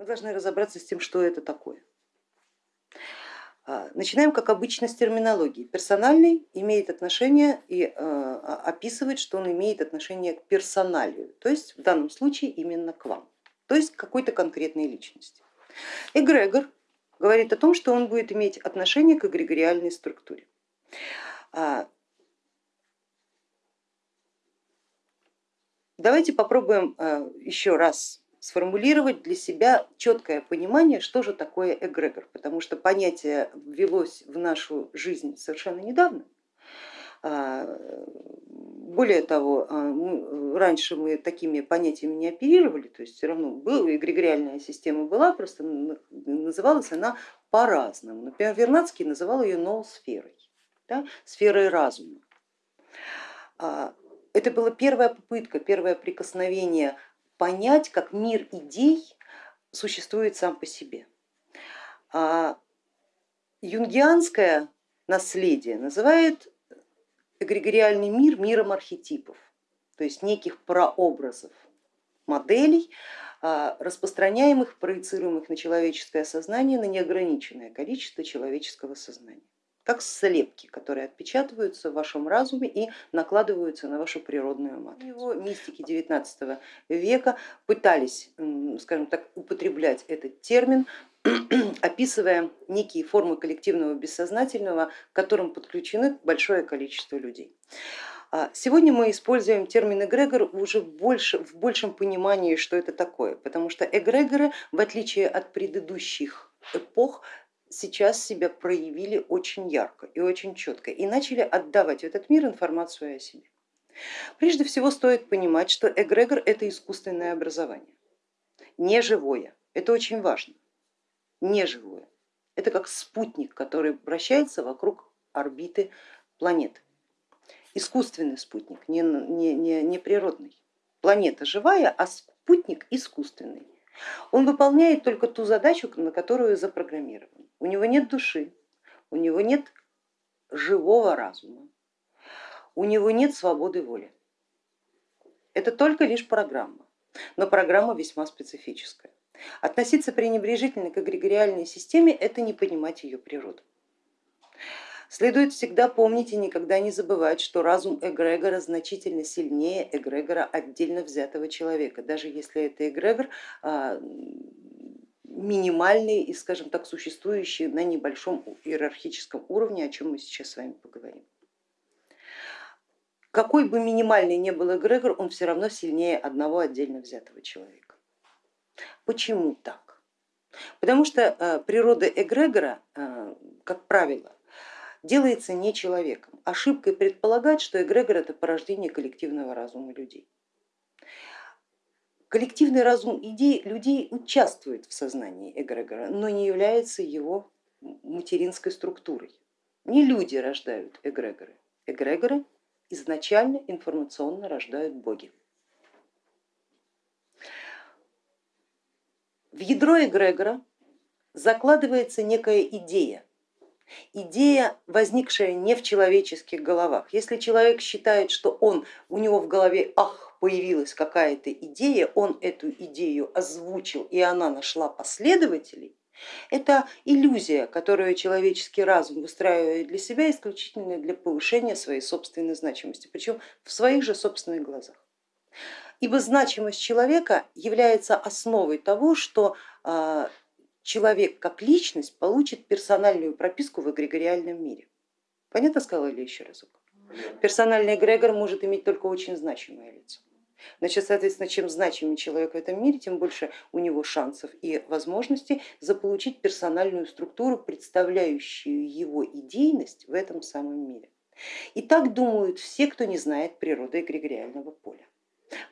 Мы должны разобраться с тем, что это такое. А, начинаем, как обычно, с терминологии. Персональный имеет отношение и а, описывает, что он имеет отношение к персоналию, то есть в данном случае именно к вам, то есть к какой-то конкретной личности. Эгрегор говорит о том, что он будет иметь отношение к эгрегориальной структуре. А, давайте попробуем еще раз сформулировать для себя четкое понимание, что же такое эгрегор, потому что понятие ввелось в нашу жизнь совершенно недавно. А, более того, а, раньше мы такими понятиями не оперировали, то есть все равно была эгрегориальная система была, просто называлась она по-разному. Например, Вернадский называл ее ноосферой, да, сферой разума. А, это была первая попытка, первое прикосновение понять, как мир идей существует сам по себе. А юнгианское наследие называет эгрегориальный мир миром архетипов, то есть неких прообразов, моделей, а, распространяемых, проецируемых на человеческое сознание, на неограниченное количество человеческого сознания как слепки, которые отпечатываются в вашем разуме и накладываются на вашу природную матрицу. Его мистики 19 века пытались, скажем так, употреблять этот термин, описывая некие формы коллективного бессознательного, к которым подключены большое количество людей. А сегодня мы используем термин эгрегор уже больше, в большем понимании, что это такое, потому что эгрегоры, в отличие от предыдущих эпох, сейчас себя проявили очень ярко и очень четко и начали отдавать в этот мир информацию о себе. Прежде всего стоит понимать, что эгрегор это искусственное образование, не живое, это очень важно, не живое. Это как спутник, который вращается вокруг орбиты планеты. Искусственный спутник, не, не, не, не природный. Планета живая, а спутник искусственный. Он выполняет только ту задачу, на которую запрограммирован. У него нет души, у него нет живого разума, у него нет свободы воли. Это только лишь программа, но программа весьма специфическая. Относиться пренебрежительно к эгрегориальной системе это не понимать ее природу. Следует всегда помнить и никогда не забывать, что разум эгрегора значительно сильнее эгрегора отдельно взятого человека, даже если это эгрегор минимальный и, скажем так, существующий на небольшом иерархическом уровне, о чем мы сейчас с вами поговорим. Какой бы минимальный ни был эгрегор, он все равно сильнее одного отдельно взятого человека. Почему так? Потому что а, природа эгрегора, а, как правило, делается не человеком. Ошибкой предполагать, что эгрегор это порождение коллективного разума людей. Коллективный разум идей людей участвует в сознании эгрегора, но не является его материнской структурой. Не люди рождают эгрегоры, эгрегоры изначально информационно рождают боги. В ядро эгрегора закладывается некая идея, идея, возникшая не в человеческих головах. Если человек считает, что он, у него в голове ах, появилась какая-то идея, он эту идею озвучил и она нашла последователей, это иллюзия, которую человеческий разум выстраивает для себя исключительно для повышения своей собственной значимости, причем в своих же собственных глазах. Ибо значимость человека является основой того, что а, человек как личность получит персональную прописку в эгрегориальном мире. Понятно сказала или еще разок? Персональный эгрегор может иметь только очень значимое лицо. Значит, соответственно, чем значимее человек в этом мире, тем больше у него шансов и возможностей заполучить персональную структуру, представляющую его идейность в этом самом мире. И так думают все, кто не знает природы эгрегориального поля.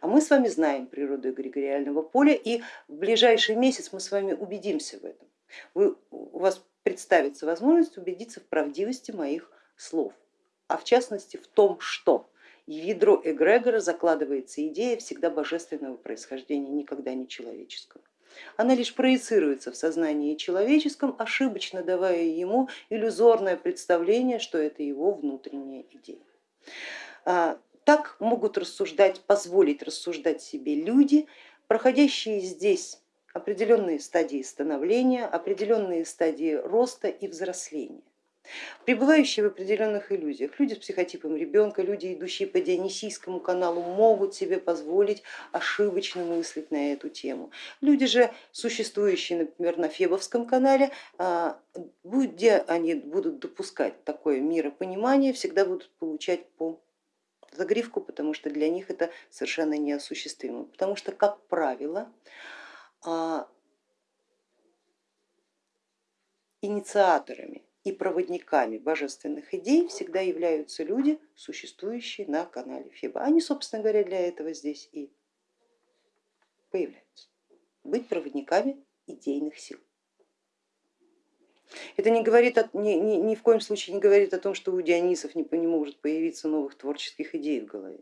А мы с вами знаем природу эгрегориального поля и в ближайший месяц мы с вами убедимся в этом. Вы, у вас представится возможность убедиться в правдивости моих слов, а в частности в том, что в ядро эгрегора закладывается идея всегда божественного происхождения, никогда не человеческого. Она лишь проецируется в сознании человеческом, ошибочно давая ему иллюзорное представление, что это его внутренняя идея. А, так могут рассуждать, позволить рассуждать себе люди, проходящие здесь определенные стадии становления, определенные стадии роста и взросления. Пребывающие в определенных иллюзиях, люди с психотипом ребенка, люди, идущие по Дионисийскому каналу, могут себе позволить ошибочно мыслить на эту тему. Люди же, существующие, например, на Фебовском канале, а, где они будут допускать такое миропонимание, всегда будут получать по загривку, потому что для них это совершенно неосуществимо. Потому что, как правило, а, инициаторами и проводниками божественных идей всегда являются люди, существующие на канале Феба. Они, собственно говоря, для этого здесь и появляются. Быть проводниками идейных сил. Это не говорит, ни, ни, ни в коем случае не говорит о том, что у Дионисов не, не может появиться новых творческих идей в голове.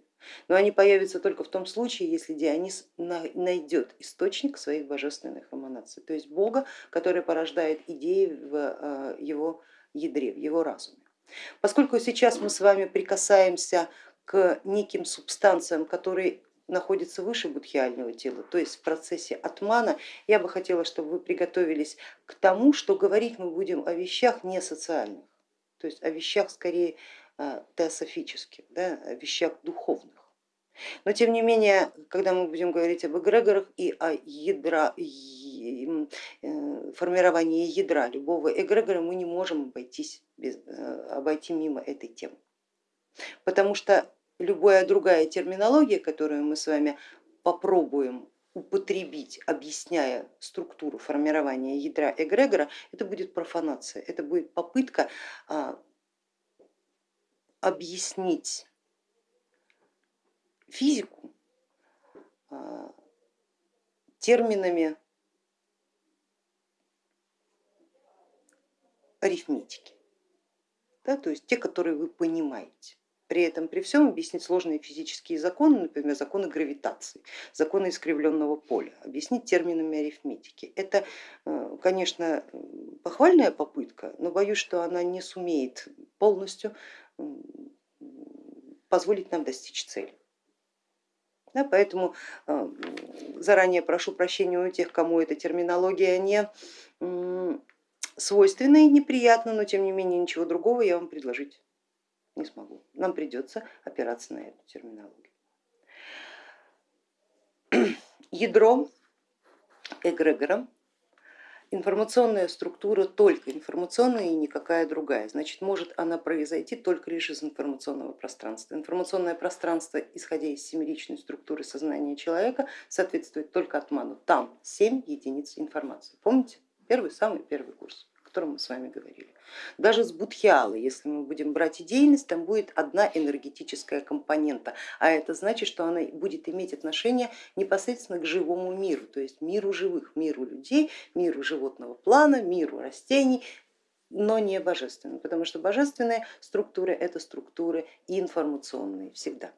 Но они появятся только в том случае, если Дионис найдет источник своих божественных эманаций, то есть Бога, который порождает идеи в э, его ядре, в его разуме. Поскольку сейчас мы с вами прикасаемся к неким субстанциям, которые находится выше будхиального тела, то есть в процессе атмана, я бы хотела, чтобы вы приготовились к тому, что говорить мы будем о вещах не социальных, то есть о вещах скорее а, теософических, да, о вещах духовных. Но тем не менее, когда мы будем говорить об эгрегорах и о ядра, э, формировании ядра любого эгрегора, мы не можем обойтись без, э, обойти мимо этой темы. Потому что любая другая терминология, которую мы с вами попробуем употребить, объясняя структуру формирования ядра эгрегора, это будет профанация, это будет попытка а, объяснить физику а, терминами арифметики, да, то есть те, которые вы понимаете. При этом, при всем объяснить сложные физические законы, например, законы гравитации, законы искривленного поля, объяснить терминами арифметики. Это, э, конечно, похвальная попытка, но боюсь, что она не сумеет полностью позволить нам достичь цели. Да, поэтому э, заранее прошу прощения у тех, кому эта терминология не свойственна и неприятна, но тем не менее ничего другого я вам предложить не смогу. Нам придется опираться на эту терминологию. Ядро эгрегора, информационная структура только информационная и никакая другая. Значит, может она произойти только лишь из информационного пространства. Информационное пространство, исходя из семеричной структуры сознания человека, соответствует только атману. Там 7 единиц информации. Помните? Первый, самый первый курс котором мы с вами говорили. Даже с будхиалы, если мы будем брать идейность, там будет одна энергетическая компонента, а это значит, что она будет иметь отношение непосредственно к живому миру, то есть миру живых, миру людей, миру животного плана, миру растений, но не божественным, потому что божественные структуры это структуры информационные всегда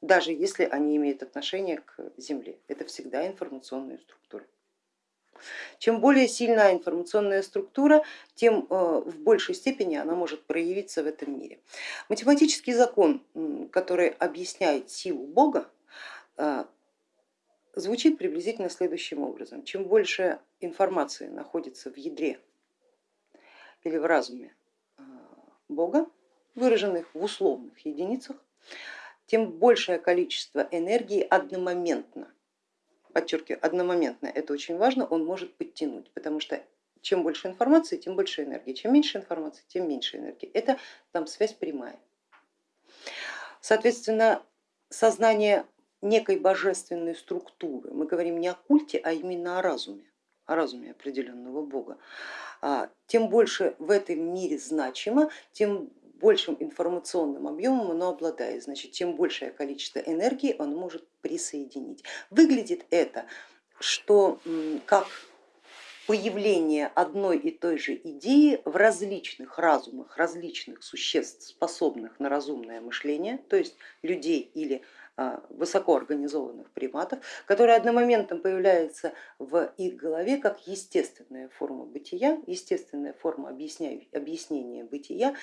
даже если они имеют отношение к Земле. Это всегда информационные структуры. Чем более сильная информационная структура, тем э, в большей степени она может проявиться в этом мире. Математический закон, который объясняет силу Бога, э, звучит приблизительно следующим образом. Чем больше информации находится в ядре или в разуме э, Бога, выраженных в условных единицах, тем большее количество энергии одномоментно подчеркиваю, одномоментно, это очень важно, он может подтянуть, потому что чем больше информации, тем больше энергии, чем меньше информации, тем меньше энергии. Это там связь прямая. Соответственно, сознание некой божественной структуры, мы говорим не о культе, а именно о разуме, о разуме определенного бога, а, тем больше в этом мире значимо, тем большим информационным объемом оно обладает, значит, чем большее количество энергии оно может присоединить. Выглядит это, что как появление одной и той же идеи в различных разумах, различных существ, способных на разумное мышление, то есть людей или высокоорганизованных приматов, которые одномоментно появляются в их голове как естественная форма бытия, естественная форма объяснения бытия,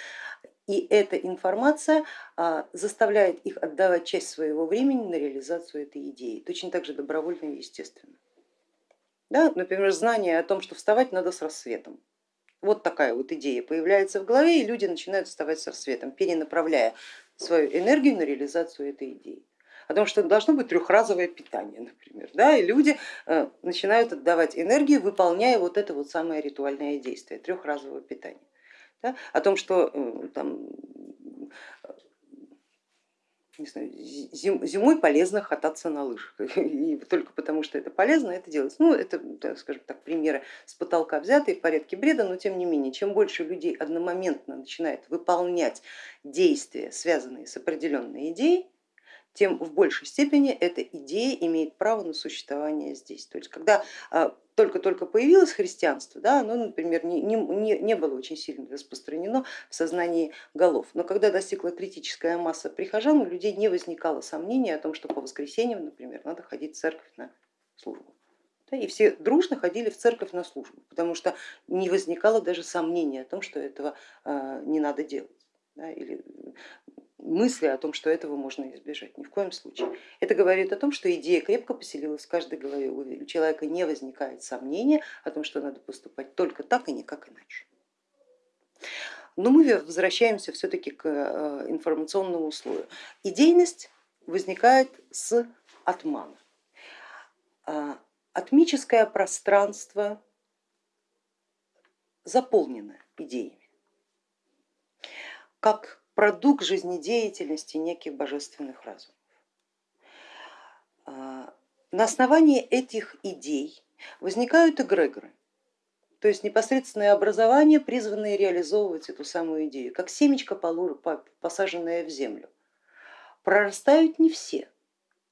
и эта информация а, заставляет их отдавать часть своего времени на реализацию этой идеи, точно так же добровольно и естественно. Да? Например, знание о том, что вставать надо с рассветом. Вот такая вот идея появляется в голове, и люди начинают вставать с рассветом, перенаправляя свою энергию на реализацию этой идеи. О том, что должно быть трехразовое питание, например, да, и люди э, начинают отдавать энергию, выполняя вот это вот самое ритуальное действие трехразового питания. Да, о том, что э, там, не знаю, зим, зимой полезно кататься на лыжах, и только потому что это полезно, это делать. Ну, это, скажем так, примеры с потолка взятые в порядке бреда, но тем не менее, чем больше людей одномоментно начинает выполнять действия, связанные с определенной идеей, тем в большей степени эта идея имеет право на существование здесь. То есть когда а, только-только появилось христианство, да, оно, например, не, не, не было очень сильно распространено в сознании голов, но когда достигла критическая масса прихожан, у людей не возникало сомнений о том, что по воскресеньям, например, надо ходить в церковь на службу. И все дружно ходили в церковь на службу, потому что не возникало даже сомнения о том, что этого а, не надо делать. Или мысли о том, что этого можно избежать, ни в коем случае. Это говорит о том, что идея крепко поселилась в каждой голове, у человека не возникает сомнения о том, что надо поступать только так и никак иначе. Но мы возвращаемся все-таки к э, информационному слою. Идейность возникает с отмана. А, атмическое пространство заполнено идеями. Как продукт жизнедеятельности неких божественных разумов. А, на основании этих идей возникают эгрегоры, то есть непосредственное образование, призванное реализовывать эту самую идею, как семечко, посаженное в землю. Прорастают не все,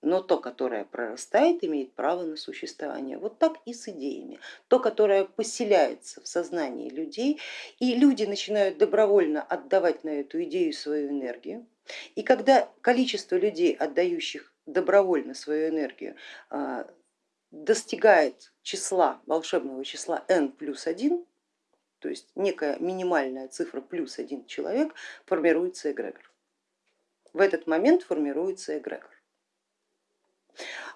но то, которое прорастает, имеет право на существование. Вот так и с идеями. То, которое поселяется в сознании людей, и люди начинают добровольно отдавать на эту идею свою энергию. И когда количество людей, отдающих добровольно свою энергию, а, достигает числа, волшебного числа n плюс 1, то есть некая минимальная цифра плюс один человек, формируется эгрегор. В этот момент формируется эгрегор.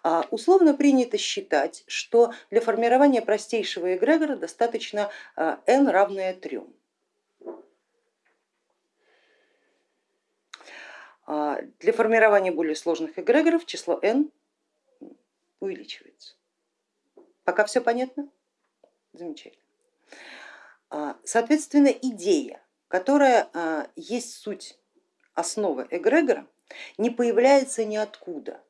А, условно принято считать, что для формирования простейшего эгрегора достаточно а, n равное 3. А, для формирования более сложных эгрегоров число n увеличивается. Пока все понятно? Замечательно. Соответственно, идея, которая есть суть основы эгрегора, не появляется ниоткуда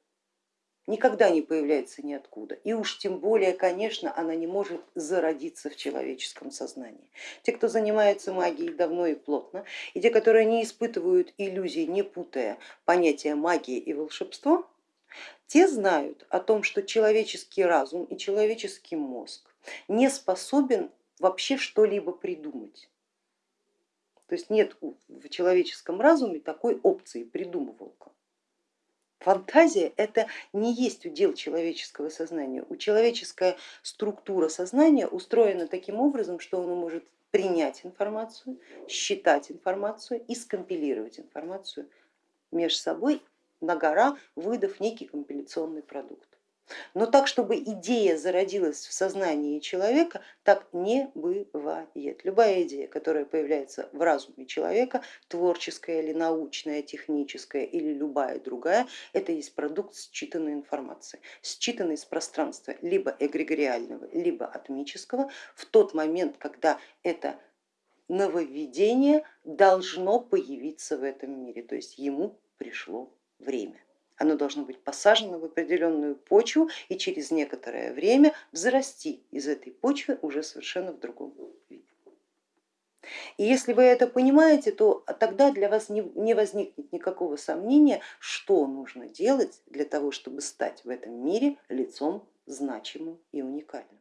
никогда не появляется ниоткуда. И уж тем более, конечно, она не может зародиться в человеческом сознании. Те, кто занимается магией давно и плотно, и те, которые не испытывают иллюзий, не путая понятия магии и волшебство, те знают о том, что человеческий разум и человеческий мозг не способен вообще что-либо придумать. То есть нет в человеческом разуме такой опции придумывалка. Фантазия это не есть удел человеческого сознания. У человеческая структура сознания устроена таким образом, что оно может принять информацию, считать информацию и скомпилировать информацию между собой на гора, выдав некий компиляционный продукт. Но так, чтобы идея зародилась в сознании человека, так не бывает. Любая идея, которая появляется в разуме человека, творческая или научная, техническая или любая другая, это есть продукт считанной информации, считанной из пространства либо эгрегориального, либо атмического в тот момент, когда это нововведение должно появиться в этом мире, то есть ему пришло время оно должно быть посажено в определенную почву и через некоторое время взрасти из этой почвы уже совершенно в другом виде. И если вы это понимаете, то тогда для вас не возникнет никакого сомнения, что нужно делать для того, чтобы стать в этом мире лицом значимым и уникальным.